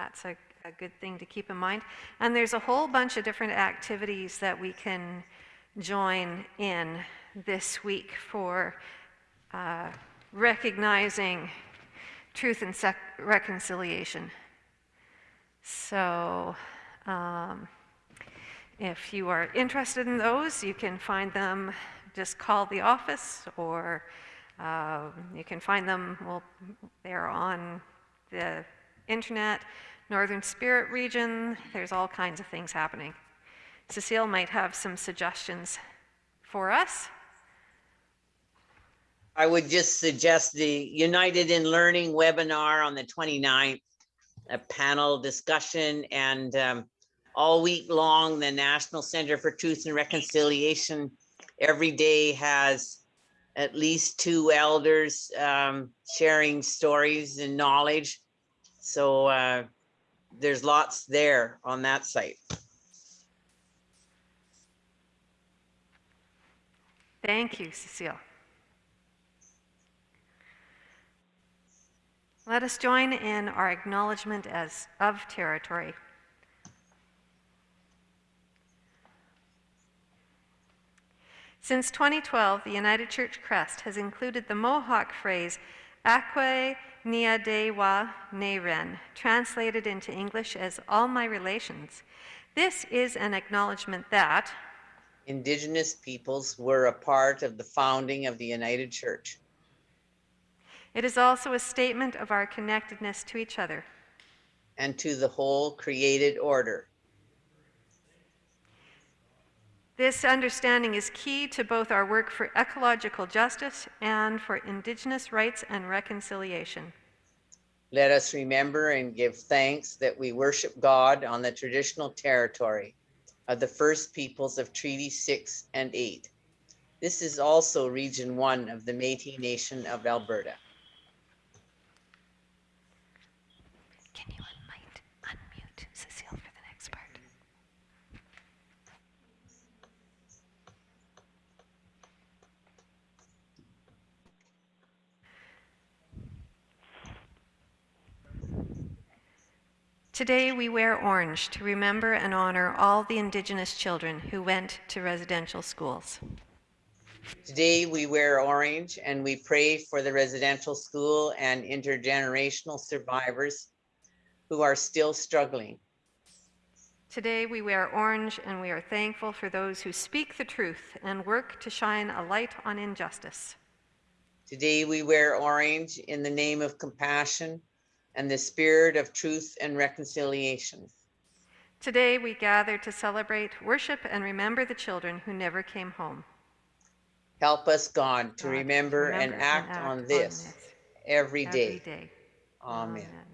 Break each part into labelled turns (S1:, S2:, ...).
S1: that's a, a good thing to keep in mind. And there's a whole bunch of different activities that we can join in this week for uh, recognizing truth and reconciliation. So, um, if you are interested in those, you can find them, just call the office, or uh, you can find them, well, they're on the internet, Northern Spirit region, there's all kinds of things happening. Cecile might have some suggestions for us.
S2: I would just suggest the United in Learning webinar on the 29th, a panel discussion and um, all week long, the National Center for Truth and Reconciliation every day has at least two elders um, sharing stories and knowledge. So uh, there's lots there on that site.
S1: Thank you, Cecile. Let us join in our acknowledgement as of territory. Since 2012, the United Church Crest has included the Mohawk phrase Akwe Niadewa Neren, translated into English as all my relations. This is an acknowledgement that
S2: Indigenous peoples were a part of the founding of the United Church.
S1: It is also a statement of our connectedness to each other.
S2: And to the whole created order.
S1: This understanding is key to both our work for ecological justice and for Indigenous rights and reconciliation.
S2: Let us remember and give thanks that we worship God on the traditional territory of the first peoples of Treaty 6 and 8. This is also Region 1 of the Métis Nation of Alberta.
S1: Today we wear orange to remember and honor all the Indigenous children who went to residential schools.
S2: Today we wear orange and we pray for the residential school and intergenerational survivors who are still struggling.
S1: Today we wear orange and we are thankful for those who speak the truth and work to shine a light on injustice.
S2: Today we wear orange in the name of compassion, and the spirit of truth and reconciliation.
S1: Today we gather to celebrate, worship, and remember the children who never came home.
S2: Help us, God, to God, remember, remember, and act, and act on, this on, this every day. Every day. Amen. Amen.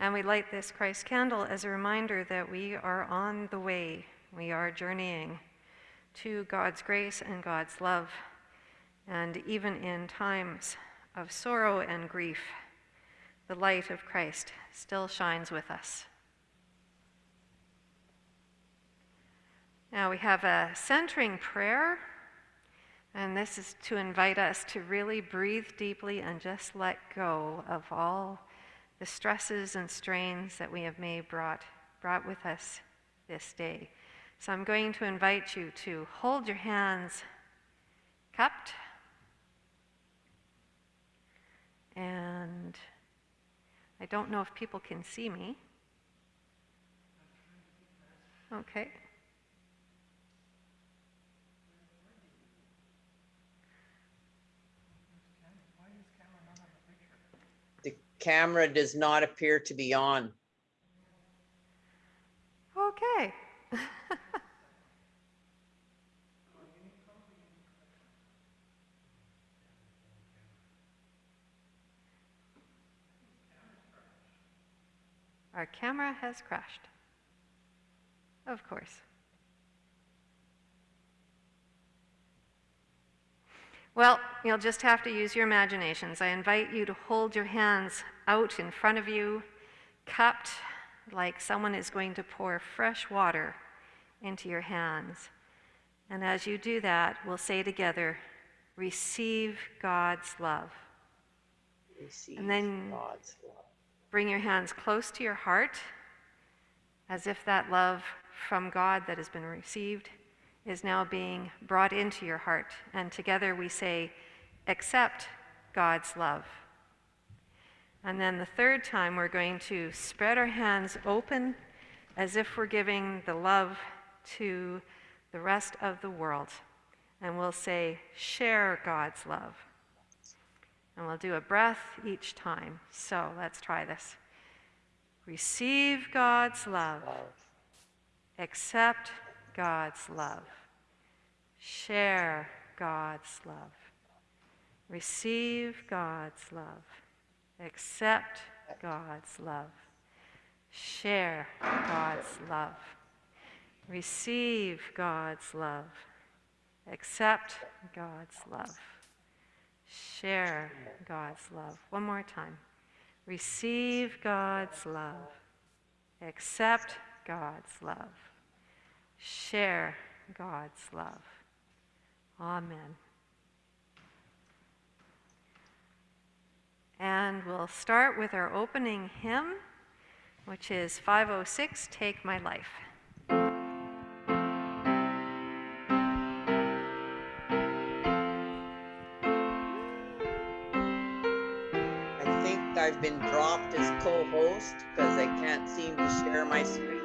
S1: And we light this Christ candle as a reminder that we are on the way. We are journeying to God's grace and God's love. And even in times of sorrow and grief, the light of Christ still shines with us. Now we have a centering prayer, and this is to invite us to really breathe deeply and just let go of all the stresses and strains that we have may brought, brought with us this day. So I'm going to invite you to hold your hands cupped and I don't know if people can see me. Okay.
S2: Camera does not appear to be on.
S1: Okay. Our camera has crashed. Of course. Well, you'll just have to use your imaginations. I invite you to hold your hands out in front of you, cupped like someone is going to pour fresh water into your hands. And as you do that, we'll say together, Receive God's love.
S3: Receive
S1: then-
S3: God's love.
S1: Bring your hands close to your heart, as if that love from God that has been received is now being brought into your heart. And together we say, Accept God's love. And then the third time, we're going to spread our hands open as if we're giving the love to the rest of the world. And we'll say, Share God's love. And we'll do a breath each time. So let's try this. Receive God's love. Accept God's love. Share God's love. Receive God's love. Accept God's love. Share God's love. Receive God's love. Accept God's love. Share God's love. One more time. Receive God's love. Accept God's love. Share God's love. Amen. And we'll start with our opening hymn, which is 506 Take My Life.
S3: I think I've been dropped as co-host because I can't seem to share my screen.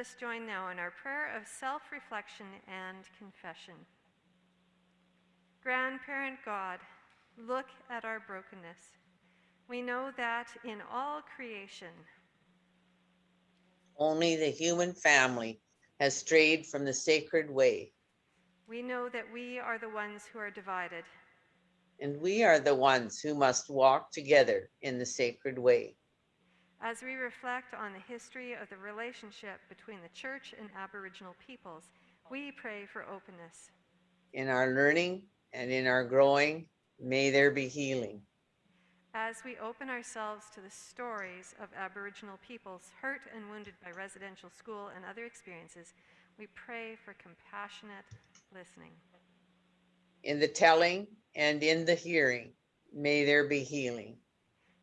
S4: Let
S1: us join now in our prayer of self reflection and confession. Grandparent God, look at our brokenness. We know that in all creation,
S3: Only the human family has strayed from the sacred way,
S1: we know that we are the ones who are divided.
S3: and we are the ones who must walk together in the sacred way.
S1: As we reflect on the history of the relationship between the church and Aboriginal peoples, we pray for openness.
S3: In our learning and in our growing, may there be healing.
S1: As we open ourselves to the stories of Aboriginal peoples hurt and wounded by residential school and other experiences, we pray for compassionate listening.
S2: In the telling and in the hearing, may there be healing.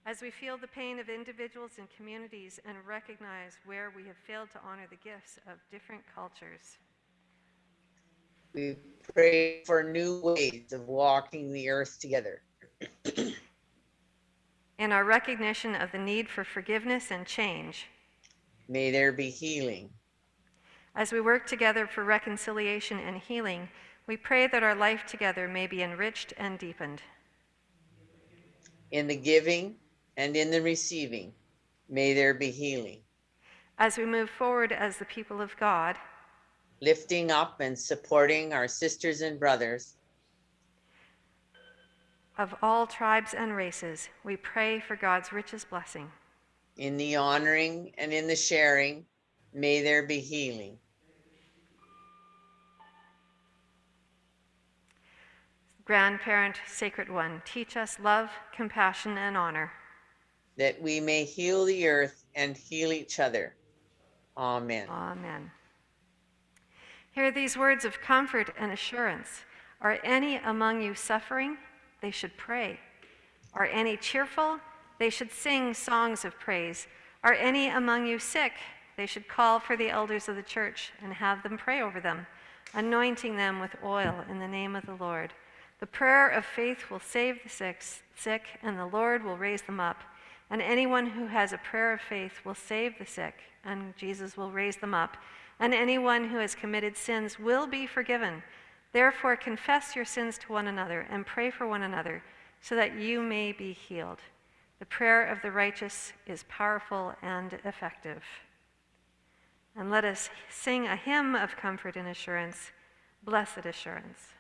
S1: As we feel the pain of individuals and communities and recognize where we have failed to honor the gifts of different cultures,
S2: We pray for new ways of walking the earth together.
S1: in our recognition of the need for forgiveness and change,
S2: May there be healing.
S1: as we work together for reconciliation and healing, we pray that our life together may be enriched and deepened.
S2: In the giving and in the receiving, may there be healing.
S1: As we move forward as the people of God,
S2: Lifting up and supporting our sisters and brothers
S1: of all tribes and races, we pray for God's richest blessing.
S2: in the honoring and in the sharing, may there be healing.
S1: Grandparent, Sacred One, teach us love, compassion, and honor.
S2: That we may heal the earth and heal each other. Amen.
S1: Amen. Hear these words of comfort and assurance. Are any among you suffering? They should pray. Are any cheerful? They should sing songs of praise. Are any among you sick? They should call for the elders of the church and have them pray over them, anointing them with oil in the name of the Lord. The prayer of faith will save the sick, sick, and the Lord will raise them up. And anyone who has a prayer of faith will save the sick, and Jesus will raise them up. And anyone who has committed sins will be forgiven. Therefore, confess your sins to one another and pray for one another so that you may be healed. The prayer of the righteous is powerful and effective. And let us sing a hymn of comfort and assurance, Blessed Assurance.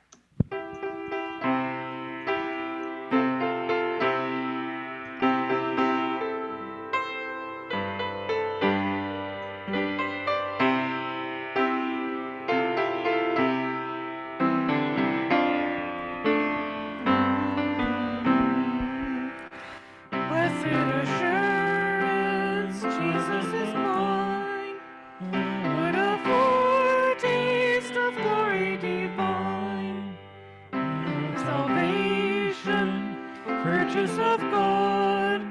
S3: Purchase of God,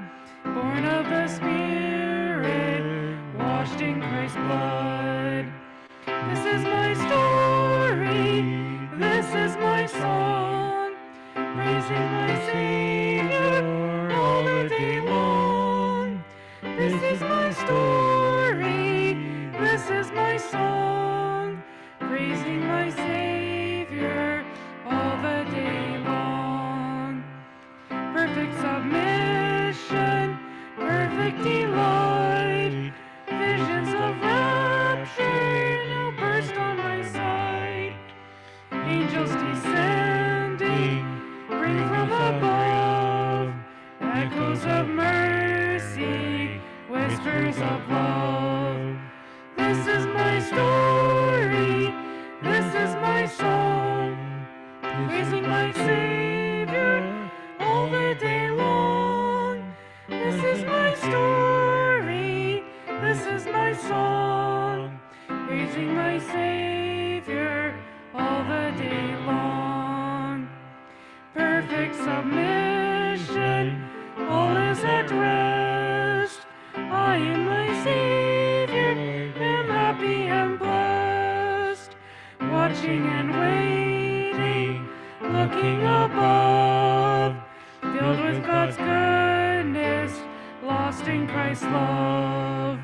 S3: born of the Spirit, washed in Christ's blood. This is my story, this is my song, praising my Savior all the day long. This is my story, this is my song, praising my Savior whispers of love. This is my story, this is my song, praising my Savior all the day long. This is my story, this is my song, praising my Savior all the day long. Perfect submission, Christ's love.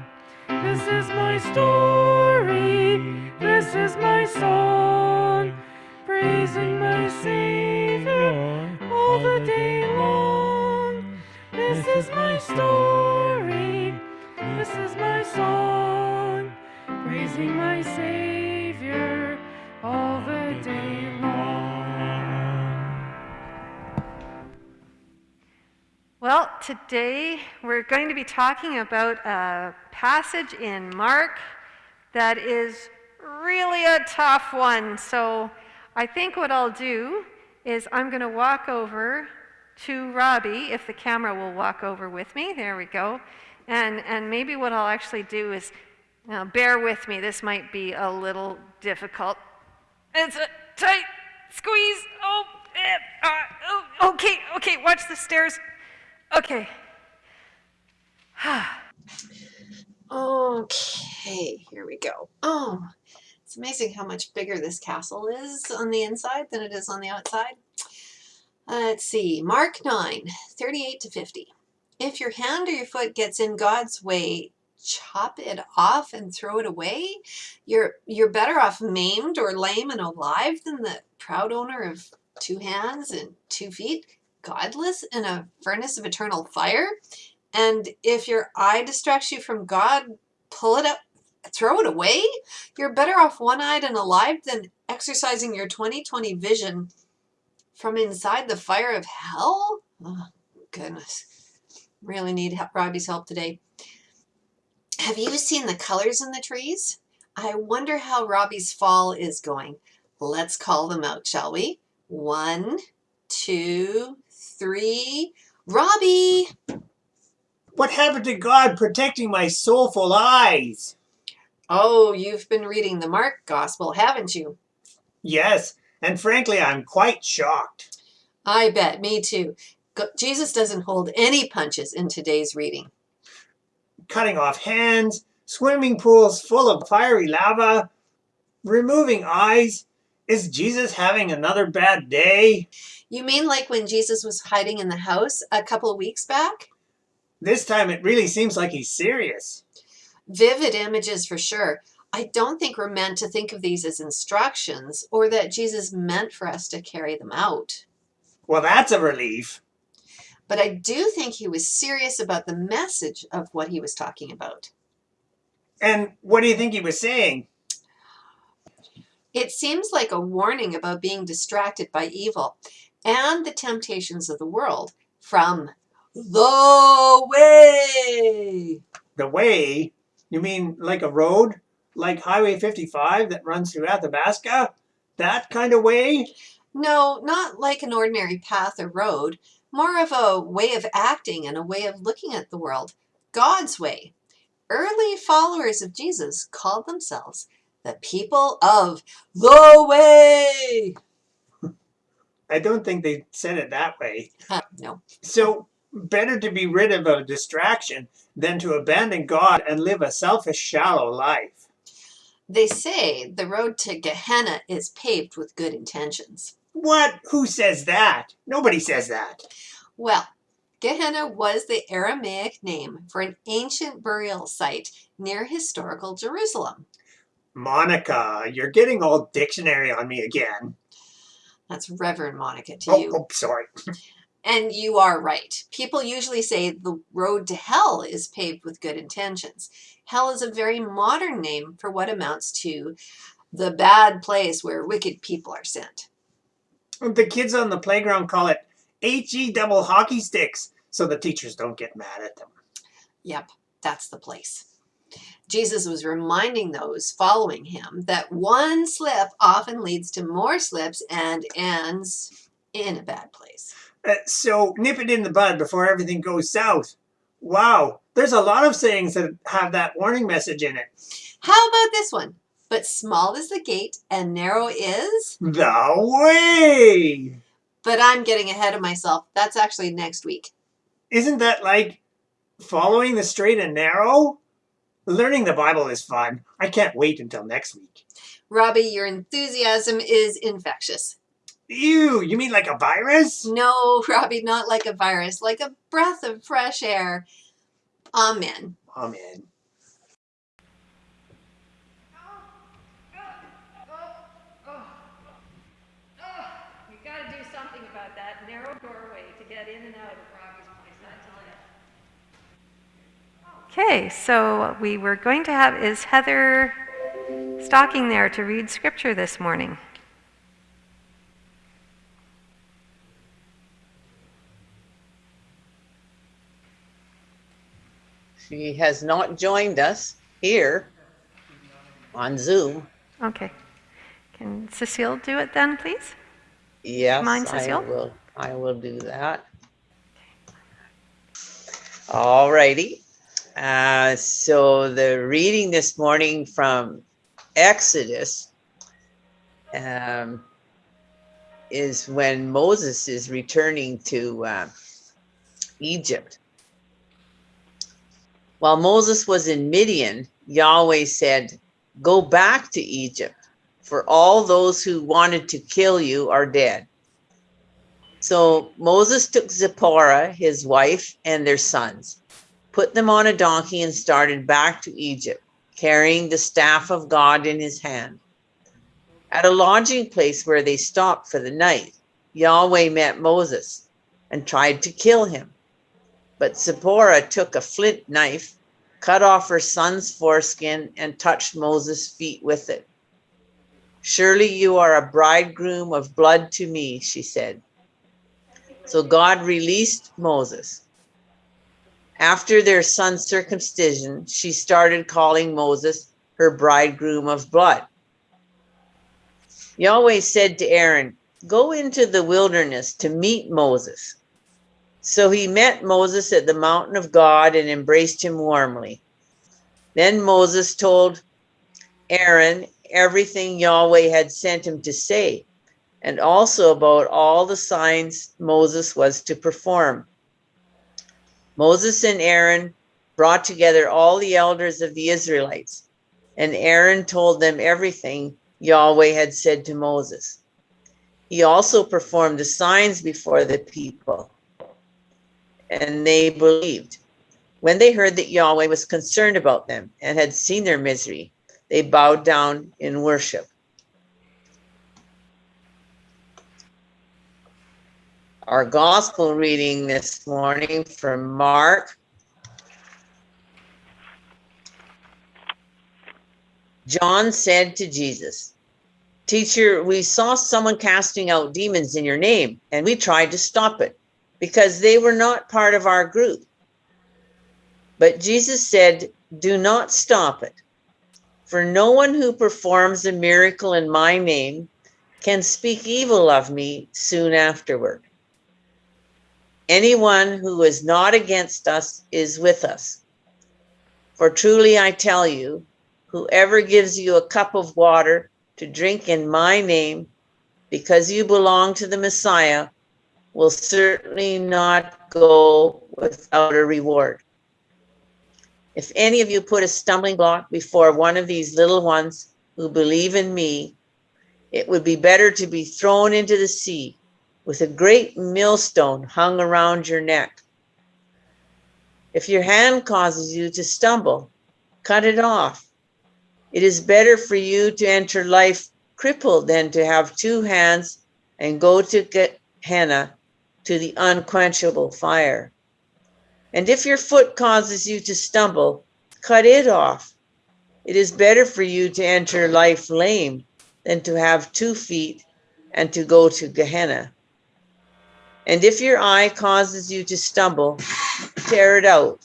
S3: This is my story, this is my song, praising my Savior all the day long. This is my story, this is my song, praising my Savior
S1: Well, today we're going to be talking about a passage in Mark that is really a tough one. So I think what I'll do is I'm going to walk over to Robbie, if the camera will walk over with me. There we go. And, and maybe what I'll actually do is, now bear with me, this might be a little difficult. It's a tight squeeze. Oh, eh, uh, oh, okay, okay, watch the stairs. Okay.
S5: Okay, here we go. Oh, it's amazing how much bigger this castle is on the inside than it is on the outside. Uh, let's see, Mark 9, 38 to 50. If your hand or your foot gets in God's way, chop it off and throw it away. You're, you're better off maimed or lame and alive than the proud owner of two hands and two feet, godless in a furnace of eternal fire. And if your eye distracts you from God, pull it up, throw it away. You're better off one-eyed and alive than exercising your 20/20 vision from inside the fire of hell. Oh, goodness, really need Robbie's help today. Have you seen the colors in the trees? I wonder how Robbie's fall is going. Let's call them out, shall we? One, two, three. Robbie!
S6: What happened to God protecting my soulful eyes?
S5: Oh, you've been reading the Mark Gospel, haven't you?
S6: Yes, and frankly, I'm quite shocked.
S5: I bet, me too. Jesus doesn't hold any punches in today's reading.
S6: Cutting off hands, swimming pools full of fiery lava, removing eyes. Is Jesus having another bad day?
S5: You mean like when Jesus was hiding in the house a couple of weeks back?
S6: This time it really seems like he's serious.
S5: Vivid images for sure. I don't think we're meant to think of these as instructions or that Jesus meant for us to carry them out.
S6: Well, that's a relief.
S5: But I do think he was serious about the message of what he was talking about.
S6: And what do you think he was saying?
S5: It seems like a warning about being distracted by evil and the temptations of the world from the way.
S6: The way? You mean like a road? Like Highway 55 that runs through Athabasca? That kind of way?
S5: No, not like an ordinary path or road, more of a way of acting and a way of looking at the world. God's way. Early followers of Jesus called themselves the people of the way.
S6: I don't think they said it that way.
S5: Uh, no.
S6: So, better to be rid of a distraction than to abandon God and live a selfish, shallow life.
S5: They say the road to Gehenna is paved with good intentions.
S6: What? Who says that? Nobody says that.
S5: Well, Gehenna was the Aramaic name for an ancient burial site near historical Jerusalem.
S6: Monica, you're getting all dictionary on me again.
S5: That's Reverend Monica to
S6: Oh,
S5: you.
S6: oh, sorry.
S5: And you are right. People usually say the road to hell is paved with good intentions. Hell is a very modern name for what amounts to the bad place where wicked people are sent.
S6: The kids on the playground call it HE double hockey sticks, so the teachers don't get mad at them.
S5: Yep, that's the place. Jesus was reminding those following him that one slip often leads to more slips and ends in a bad place.
S6: Uh, so nip it in the bud before everything goes south. Wow, there's a lot of sayings that have that warning message in it.
S5: How about this one? But small is the gate and narrow is.
S6: The way!
S5: But I'm getting ahead of myself. That's actually next week.
S6: Isn't that like following the straight and narrow? Learning the Bible is fun. I can't wait until next week.
S5: Robbie, your enthusiasm is infectious.
S6: Ew, you mean like a virus?
S5: No, Robbie, not like a virus, like a breath of fresh air. Amen.
S6: Amen.
S1: You gotta do something about that narrow doorway to get in and out of Robbie's place, I tell you. Okay, so what we were going to have is Heather stalking there to read scripture this morning.
S2: She has not joined us here on Zoom.
S1: Okay. Can Cecile do it then, please?
S2: Yes,
S1: Mind,
S2: I
S1: Cecile?
S2: will, I will do that. All righty. Uh, so the reading this morning from Exodus um, is when Moses is returning to uh, Egypt. While Moses was in Midian, Yahweh said, Go back to Egypt, for all those who wanted to kill you are dead. So Moses took Zipporah, his wife, and their sons, put them on a donkey, and started back to Egypt, carrying the staff of God in his hand. At a lodging place where they stopped for the night, Yahweh met Moses and tried to kill him. But Zipporah took a flint knife, cut off her son's foreskin, and touched Moses' feet with it. Surely you are a bridegroom of blood to me, she said. So God released Moses. After their son's circumcision, she started calling Moses her bridegroom of blood. Yahweh said to Aaron, Go into the wilderness to meet Moses. So he met Moses at the mountain of God and embraced him warmly. Then Moses told Aaron everything Yahweh had sent him to say, and also about all the signs Moses was to perform. Moses and Aaron brought together all the elders of the Israelites, and Aaron told them everything Yahweh had said to Moses. He also performed the signs before the people, and they believed. When they heard that Yahweh was concerned about them and had seen their misery, they bowed down in worship. Our gospel reading this morning from Mark. John said to Jesus, Teacher, we saw someone casting out demons in your name, and we tried to stop it because they were not part of our group. But Jesus said, Do not stop it. For no one who performs a miracle in my name can speak evil of me soon afterward. Anyone who is not against us is with us. For truly I tell you, whoever gives you a cup of water to drink in my name, because you belong to the Messiah, will certainly not go without a reward. If any of you put a stumbling block before one of these little ones who believe in me, it would be better to be thrown into the sea with a great millstone hung around your neck. If your hand causes you to stumble, cut it off. It is better for you to enter life crippled than to have two hands and go to Gehenna to the unquenchable fire. And if your foot causes you to stumble, cut it off. It is better for you to enter life lame than to have two feet and to go to Gehenna. And if your eye causes you to stumble, tear it out.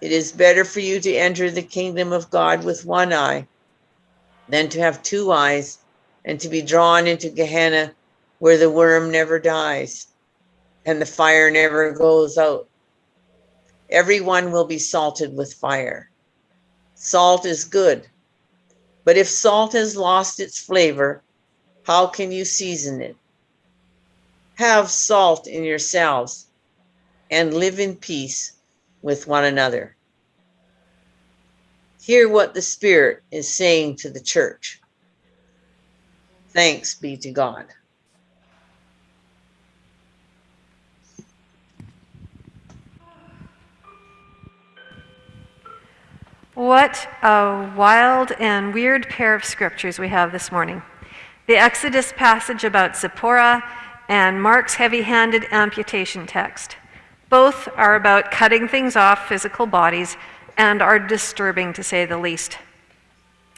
S2: It is better for you to enter the kingdom of God with one eye than to have two eyes and to be drawn into Gehenna where the worm never dies and the fire never goes out. Everyone will be salted with fire. Salt is good, but if salt has lost its flavor, how can you season it? Have salt in yourselves and live in peace with one another. Hear what the Spirit is saying to the church. Thanks be to God.
S1: What a wild and weird pair of scriptures we have this morning. The Exodus passage about Zipporah and Mark's heavy handed amputation text. Both are about cutting things off physical bodies and are disturbing to say the least.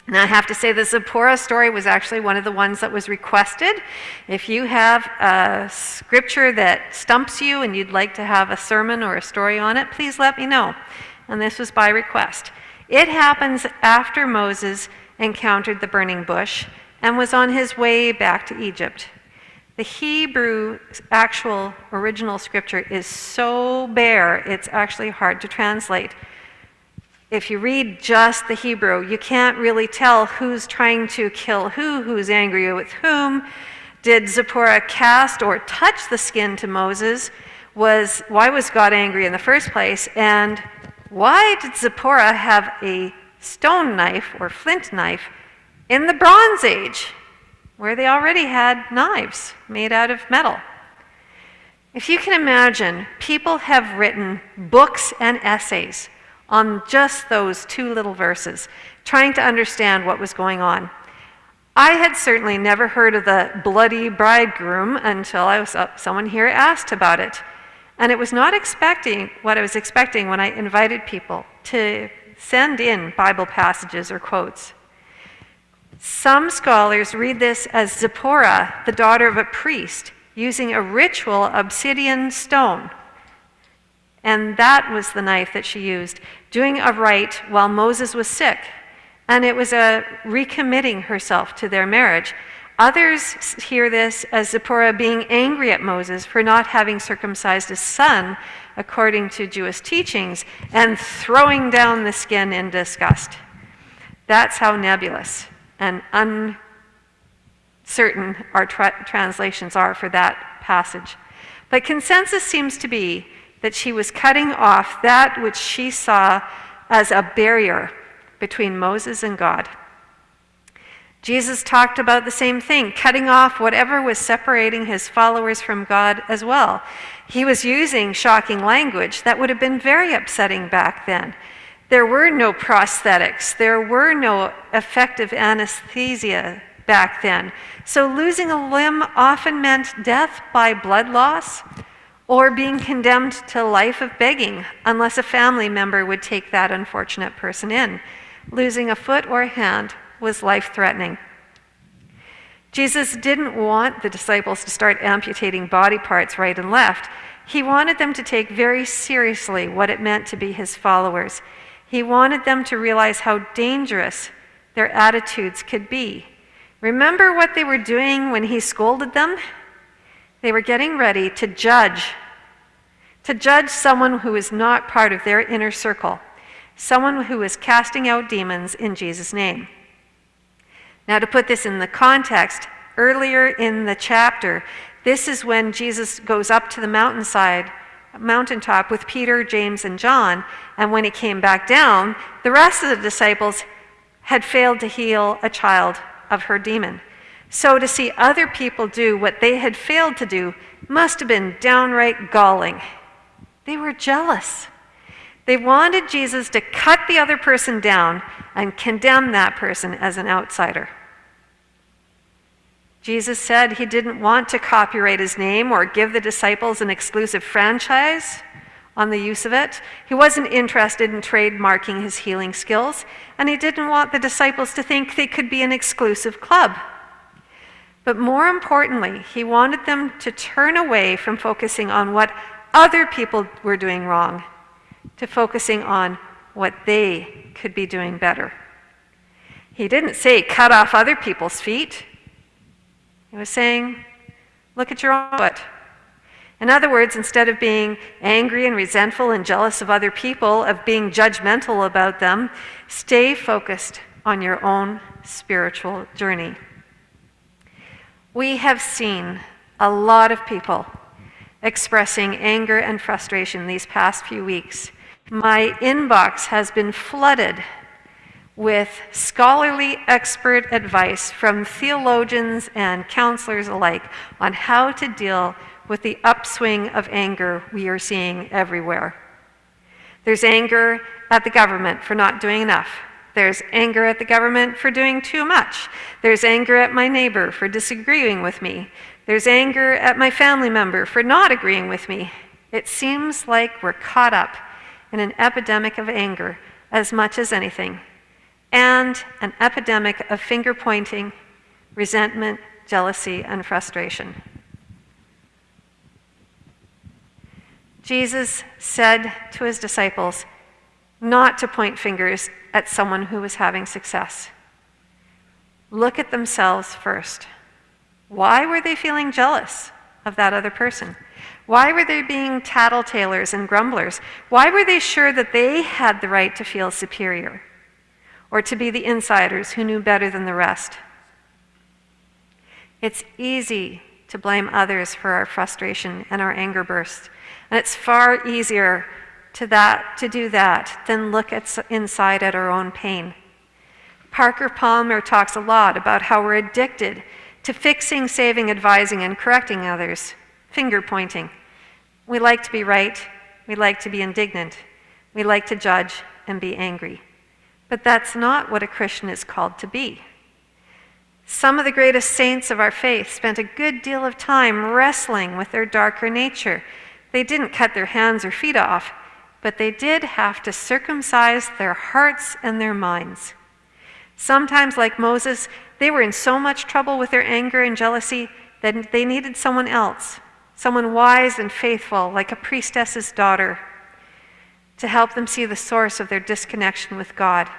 S1: Now, I have to say, the Zipporah story was actually one of the ones that was requested. If you have a scripture that stumps you and you'd like to have a sermon or a story on it, please let me know. And this was by request. It happens after Moses encountered the burning bush and was on his way back to Egypt. The Hebrew actual original scripture is so bare, it's actually hard to translate. If you read just the Hebrew, you can't really tell who's trying to kill who, who's angry with whom. Did Zipporah cast or touch the skin to Moses? Was why was God angry in the first place? And why did Zipporah have a stone knife or flint knife in the Bronze Age, where they already had knives made out of metal? If you can imagine, people have written books and essays on just those two little verses, trying to understand what was going on. I had certainly never heard of the bloody bridegroom until I was, uh, someone here asked about it. And it was not expecting what I was expecting when I invited people to send in Bible passages or quotes. Some scholars read this as Zipporah, the daughter of a priest, using a ritual obsidian stone. And that was the knife that she used, doing a rite while Moses was sick. And it was a recommitting herself to their marriage. Others hear this as Zipporah being angry at Moses for not having circumcised his son according to Jewish teachings and throwing down the skin in disgust. That's how nebulous and uncertain our tra- translations are for that passage. But consensus seems to be that she was cutting off that which she saw as a barrier between Moses and God. Jesus talked about the same thing, cutting off whatever was separating his followers from God as well. He was using shocking language that would have been very upsetting back then. There were no prosthetics, there were no effective anesthesia back then. So losing a limb often meant death by blood loss or being condemned to a life of begging unless a family member would take that unfortunate person in. Losing a foot or a hand was life threatening. Jesus didn't want the disciples to start amputating body parts right and left. He wanted them to take very seriously what it meant to be his followers. He wanted them to realize how dangerous their attitudes could be. Remember what they were doing when he scolded them? They were getting ready to judge, to judge someone who is not part of their inner circle, someone who is casting out demons in Jesus' name. Now, to put this in the context, earlier in the chapter, this is when Jesus goes up to the mountainside, mountaintop with Peter, James, and John, and when he came back down, the rest of the disciples had failed to heal a child of her demon. So to see other people do what they had failed to do must have been downright galling. They were jealous. They wanted Jesus to cut the other person down and condemn that person as an outsider. Jesus said he didn't want to copyright his name or give the disciples an exclusive franchise on the use of it. He wasn't interested in trademarking his healing skills, and he didn't want the disciples to think they could be an exclusive club. But more importantly, he wanted them to turn away from focusing on what other people were doing wrong to focusing on what they could be doing better. He didn't say cut off other people's feet. He was saying, look at your own foot. In other words, instead of being angry and resentful and jealous of other people, of being judgmental about them, stay focused on your own spiritual journey. We have seen a lot of people expressing anger and frustration these past few weeks. My inbox has been flooded with scholarly expert advice from theologians and counselors alike on how to deal with the upswing of anger we are seeing everywhere. There's anger at the government for not doing enough. There's anger at the government for doing too much. There's anger at my neighbor for disagreeing with me. There's anger at my family member for not agreeing with me. It seems like we're caught up in an epidemic of anger as much as anything and an epidemic of finger pointing, resentment, jealousy, and frustration. Jesus said to his disciples not to point fingers at someone who was having success. Look at themselves first. Why were they feeling jealous of that other person? Why were they being tattletalers and grumblers? Why were they sure that they had the right to feel superior or to be the insiders who knew better than the rest? It's easy to blame others for our frustration and our anger bursts, and it's far easier to, that, to do that than look at, inside at our own pain. Parker Palmer talks a lot about how we're addicted to fixing, saving, advising, and correcting others, finger pointing. We like to be right, we like to be indignant, we like to judge and be angry. But that's not what a Christian is called to be. Some of the greatest saints of our faith spent a good deal of time wrestling with their darker nature. They didn't cut their hands or feet off, but they did have to circumcise their hearts and their minds. Sometimes, like Moses, they were in so much trouble with their anger and jealousy that they needed someone else, someone wise and faithful, like a priestess's daughter, to help them see the source of their disconnection with God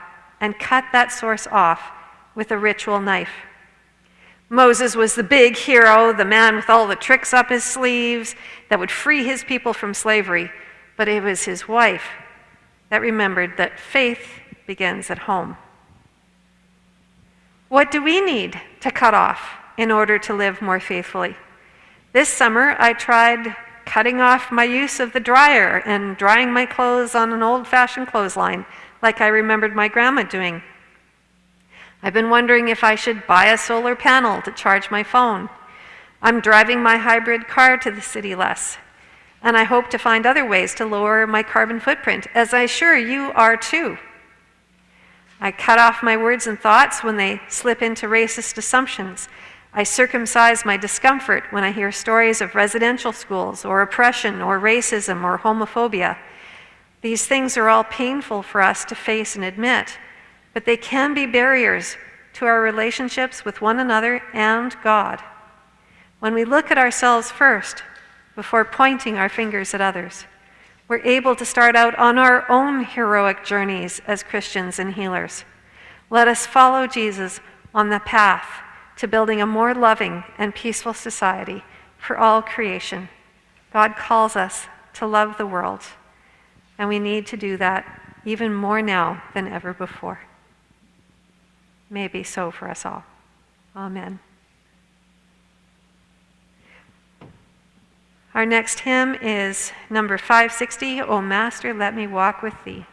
S1: and cut that source off with a ritual knife. Moses was the big hero, the man with all the tricks up his sleeves that would free his people from slavery, but it was his wife that remembered that faith begins at home. What do we need to cut off in order to live more faithfully? This summer, I tried cutting off my use of the dryer and drying my clothes on an old fashioned clothesline, like I remembered my grandma doing. I've been wondering if I should buy a solar panel to charge my phone. I'm driving my hybrid car to the city less, and I hope to find other ways to lower my carbon footprint, as I'm sure you are too. I cut off my words and thoughts when they slip into racist assumptions. I circumcise my discomfort when I hear stories of residential schools or oppression or racism or homophobia. These things are all painful for us to face and admit, but they can be barriers to our relationships with one another and God. When we look at ourselves first before pointing our fingers at others, we're able to start out on our own heroic journeys as Christians and healers. Let us follow Jesus on the path to building a more loving and peaceful society for all creation. God calls us to love the world, and we need to do that even more now than ever before. May be so for us all. Amen. Our next hymn is number 560, O Master, Let Me Walk with Thee.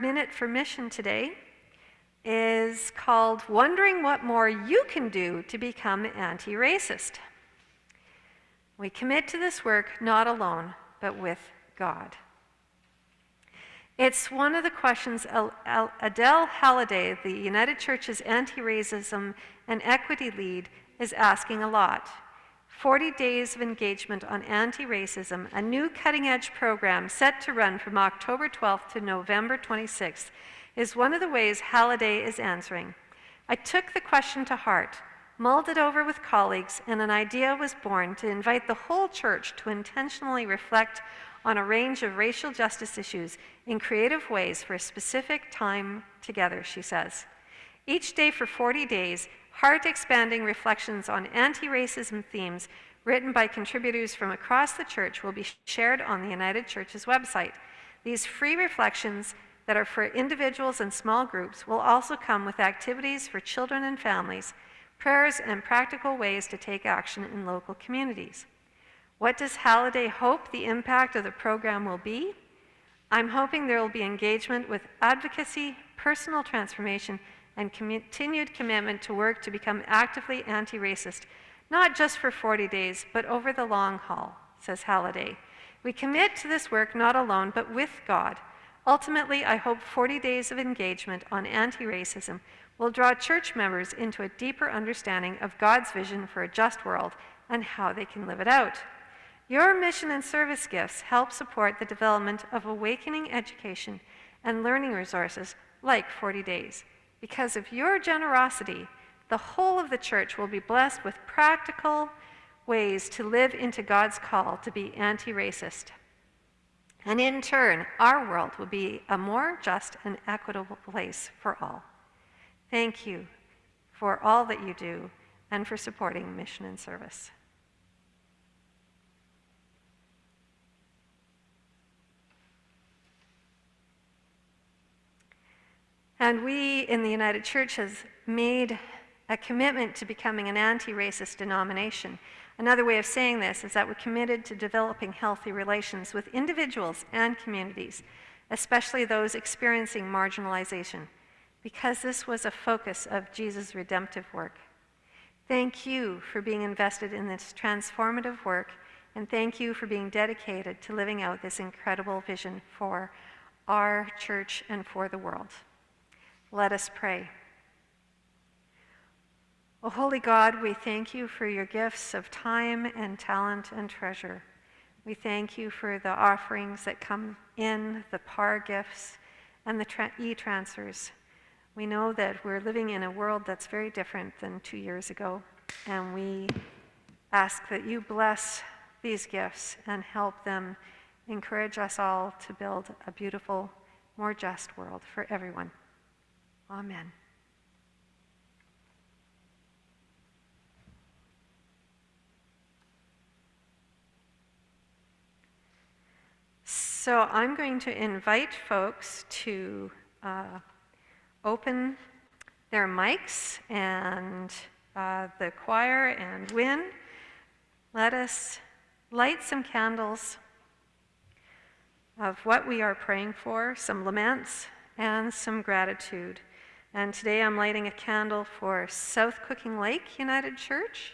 S1: Minute for mission today is called Wondering What More You Can Do to Become Anti Racist. We commit to this work not alone, but with God. It's one of the questions Adele Halliday, the United Church's anti racism and equity lead, is asking a lot. 40 days of engagement on anti racism, a new cutting edge program set to run from October 12th to November 26th, is one of the ways Halliday is answering. I took the question to heart, mulled it over with colleagues, and an idea was born to invite the whole church to intentionally reflect on a range of racial justice issues in creative ways for a specific time together, she says. Each day for 40 days, heart expanding reflections on anti racism themes written by contributors from across the church will be shared on the United Church's website. These free reflections that are for individuals and small groups will also come with activities for children and families, prayers, and practical ways to take action in local communities. What does Halliday hope the impact of the program will be? I'm hoping there will be engagement with advocacy, personal transformation, and continued commitment to work to become actively anti racist, not just for 40 days, but over the long haul, says Halliday. We commit to this work not alone, but with God. Ultimately, I hope 40 days of engagement on anti racism will draw church members into a deeper understanding of God's vision for a just world and how they can live it out. Your mission and service gifts help support the development of awakening education and learning resources like 40 Days. Because of your generosity, the whole of the church will be blessed with practical ways to live into God's call to be anti racist. And in turn, our world will be a more just and equitable place for all. Thank you for all that you do and for supporting mission and service. And we in the United Church has made a commitment to becoming an anti-racist denomination. Another way of saying this is that we're committed to developing healthy relations with individuals and communities, especially those experiencing marginalization, because this was a focus of Jesus' redemptive work. Thank you for being invested in this transformative work, and thank you for being dedicated to living out this incredible vision for our church and for the world. Let us pray. O holy God, we thank you for your gifts of time and talent and treasure. We thank you for the offerings that come in, the par gifts, and the tra- e transfers. We know that we're living in a world that's very different than two years ago, and we ask that you bless these gifts and help them encourage us all to build a beautiful, more just world for everyone. Amen. So I'm going to invite folks to uh, open their mics and uh, the choir and Win. Let us light some candles of what we are praying for, some laments and some gratitude. And today I'm lighting a candle for South Cooking Lake United Church.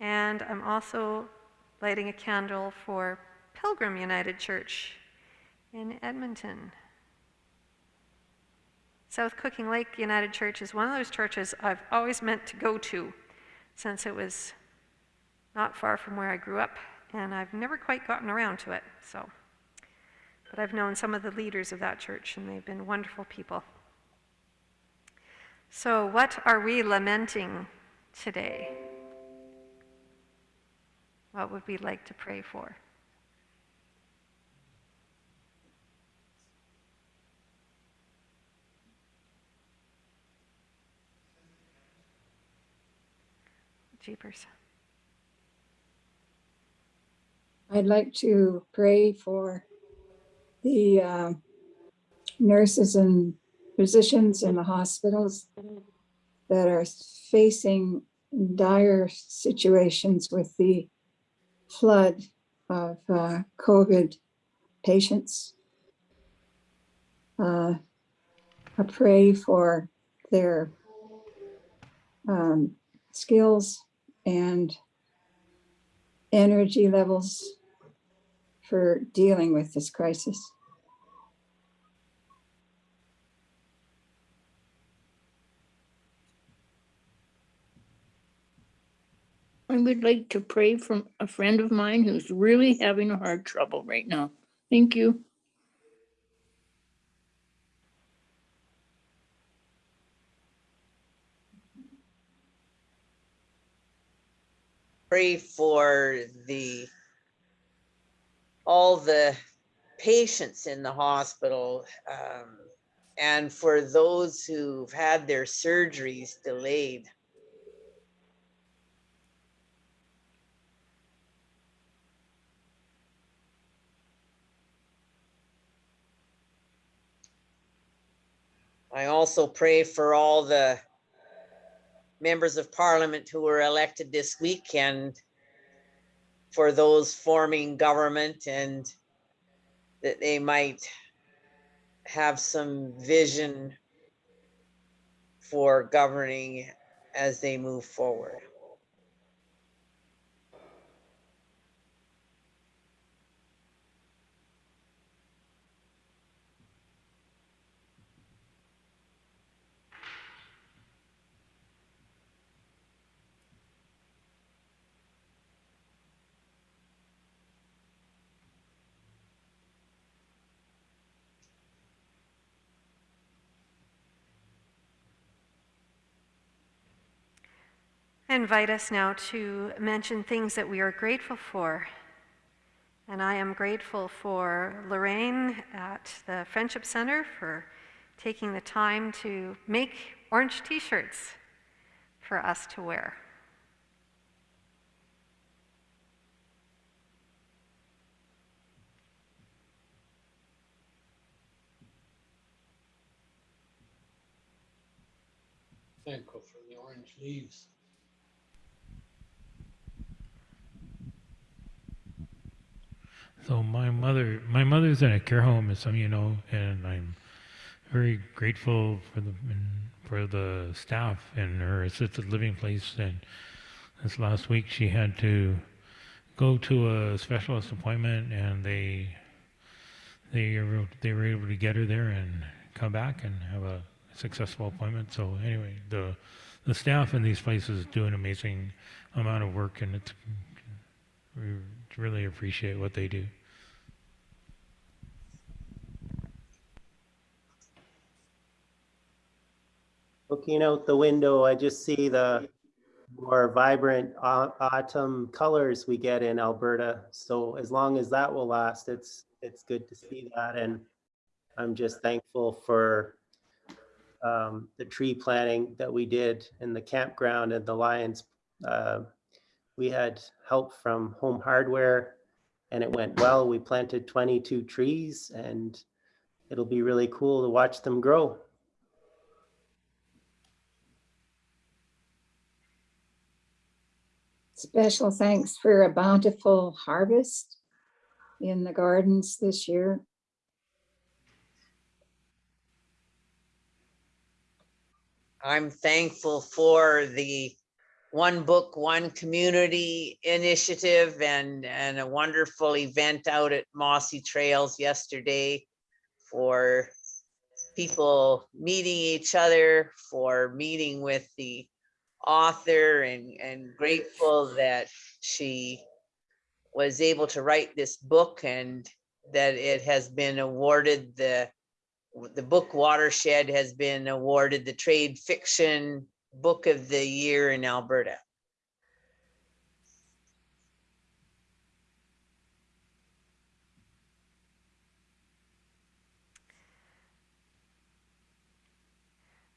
S1: And I'm also lighting a candle for Pilgrim United Church in Edmonton. South Cooking Lake United Church is one of those churches I've always meant to go to since it was not far from where I grew up, and I've never quite gotten around to it. So. But I've known some of the leaders of that church, and they've been wonderful people. So, what are we lamenting today? What would we like to pray for? Jeepers.
S7: I'd like to pray for the uh, nurses and physicians in the hospitals that are facing dire situations with the flood of uh, COVID patients. Uh, I pray for their um, skills and energy levels for dealing with this crisis.
S8: I would like to pray for a friend of mine who's really having a hard trouble right now. Thank you.
S2: Pray for the, all the patients in the hospital. um, And for those who've had their surgeries delayed. I also pray for all the members of parliament who were elected this weekend for those forming government and that they might have some vision for governing as they move forward.
S1: I invite us now to mention things that we are grateful for. And I am grateful for Lorraine at the Friendship Center for taking the time to make orange t shirts for us to wear.
S9: Thankful for the orange leaves.
S10: So my mother, my mother's in a care home, as some of you know, and I'm very grateful for the for the staff in her assisted living place. And this last week, she had to go to a specialist appointment, and they they were, they were able to get her there and come back and have a successful appointment. So anyway, the the staff in these places do an amazing amount of work, and it's we really appreciate what they do.
S11: Looking out the window, I just see the more vibrant autumn colors we get in Alberta. So as long as that will last, it's it's good to see that. And I'm just thankful for um, the tree planting that we did in the campground and the Lions. Uh, we had help from Home Hardware and it went well. We planted 22 trees and it'll be really cool to watch them grow.
S7: Special thanks for a bountiful harvest in the gardens this year.
S2: I'm thankful for the One Book, One Community initiative and, and a wonderful event out at Mossy Trails yesterday for people meeting each other, for meeting with the author and, and grateful that she was able to write this book and that it has been awarded the the book watershed has been awarded the trade fiction book of the year in Alberta.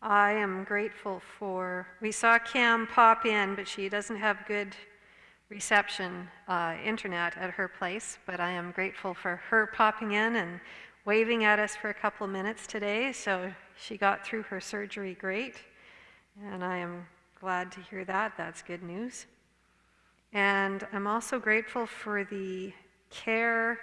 S1: I am grateful for, we saw Cam pop in, but she doesn't have good reception, uh, internet at her place. But I am grateful for her popping in and waving at us for a couple minutes today. So she got through her surgery great. And I am glad to hear that. That's good news. And I'm also grateful for the care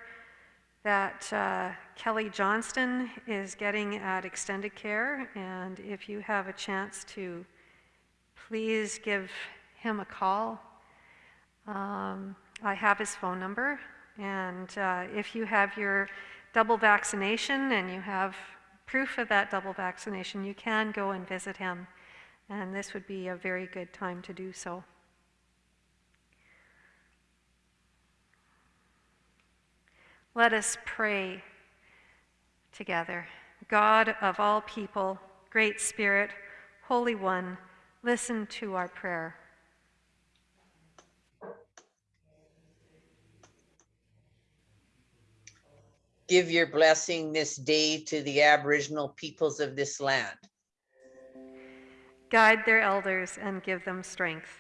S1: that uh, Kelly Johnston is getting at extended care, and if you have a chance to please give him a call. Um, I have his phone number, and uh, if you have your double vaccination and you have proof of that double vaccination, you can go and visit him, and this would be a very good time to do so. Let us pray together. God of all people, Great Spirit, Holy One, listen to our prayer.
S2: Give your blessing this day to the Aboriginal peoples of this land.
S1: Guide their elders and give them strength.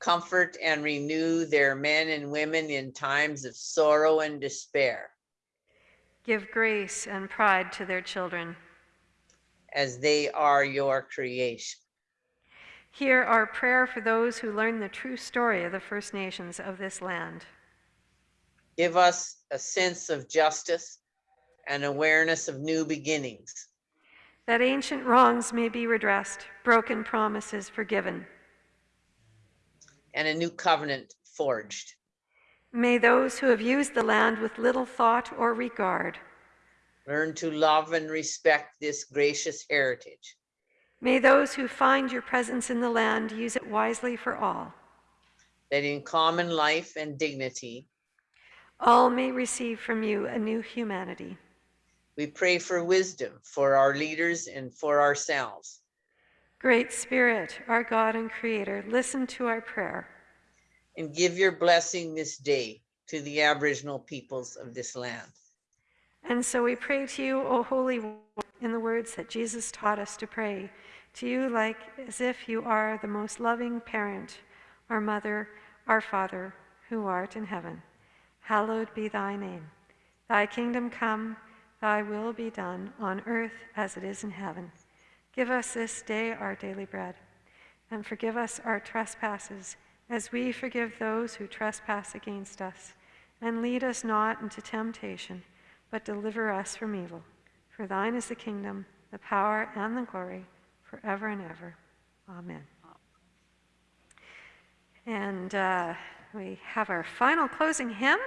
S2: Comfort and renew their men and women in times of sorrow and despair
S1: Give grace and pride to their children.
S2: as they are your creation.
S1: Hear our prayer for those who learn the true story of the First Nations of this land.
S2: Give us a sense of justice and awareness of new beginnings.
S1: That ancient wrongs may be redressed, broken promises forgiven.
S2: And a new covenant forged.
S1: May those who have used the land with little thought or regard,
S2: Learn to love and respect this gracious heritage.
S1: may those who find your presence in the land use it wisely for all.
S2: That in common life and dignity,
S1: All may receive from you a new humanity.
S2: we pray for wisdom for our leaders and for ourselves.
S1: Great Spirit, our God and Creator, listen to our prayer.
S2: And give your blessing this day to the Aboriginal peoples of this land.
S1: And so we pray to you, O Holy One, in the words that Jesus taught us to pray, to you like as if you are the most loving parent, our mother, our Father, who art in heaven. Hallowed be thy name. Thy kingdom come, thy will be done on earth as it is in heaven. Give us this day our daily bread, and forgive us our trespasses as we forgive those who trespass against us. And lead us not into temptation, but deliver us from evil. For thine is the kingdom, the power, and the glory, forever and ever. Amen. And uh, we have our final closing hymn.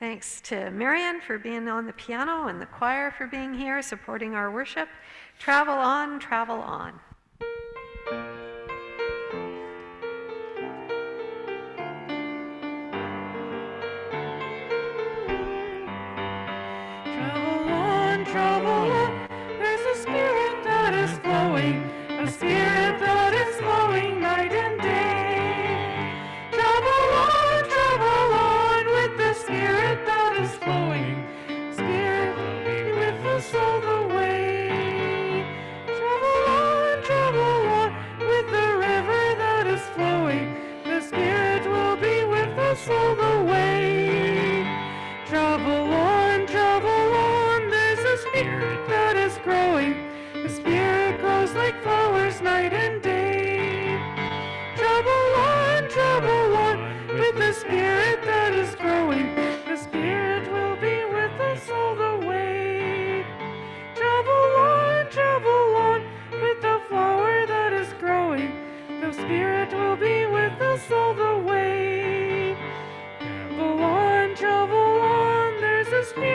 S1: Thanks to Marian for being on the piano and the choir for being here, supporting our worship. Travel on, travel on.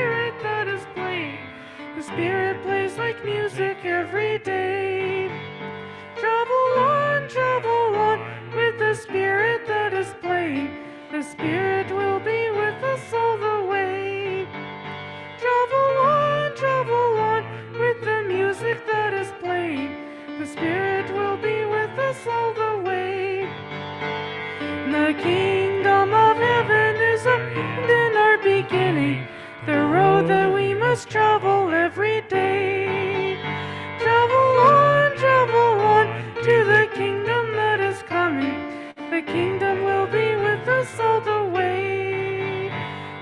S3: Spirit that is playing. The spirit plays like music every day. Travel on, travel on, with the spirit that is playing. The spirit will be with us all the way. Travel on, travel on, with the music that is playing. The spirit will be with us all the way. The kingdom of heaven is end in our beginning, that we must travel every day. Travel on, travel on to the kingdom that is coming. The kingdom will be with us all the way.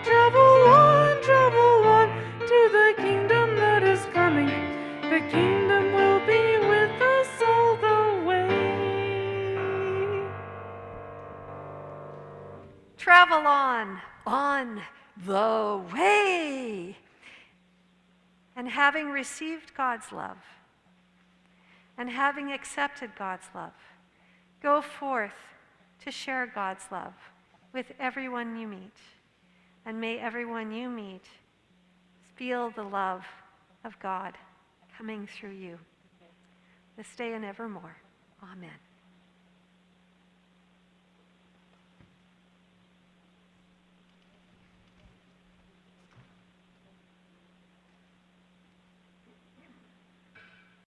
S3: Travel on, travel on to the kingdom that is coming. The kingdom will be with us all the way.
S1: Travel on, on, the way. And having received God's love, and having accepted God's love, go forth to share God's love with everyone you meet. And may everyone you meet feel the love of God coming through you this day and evermore. Amen.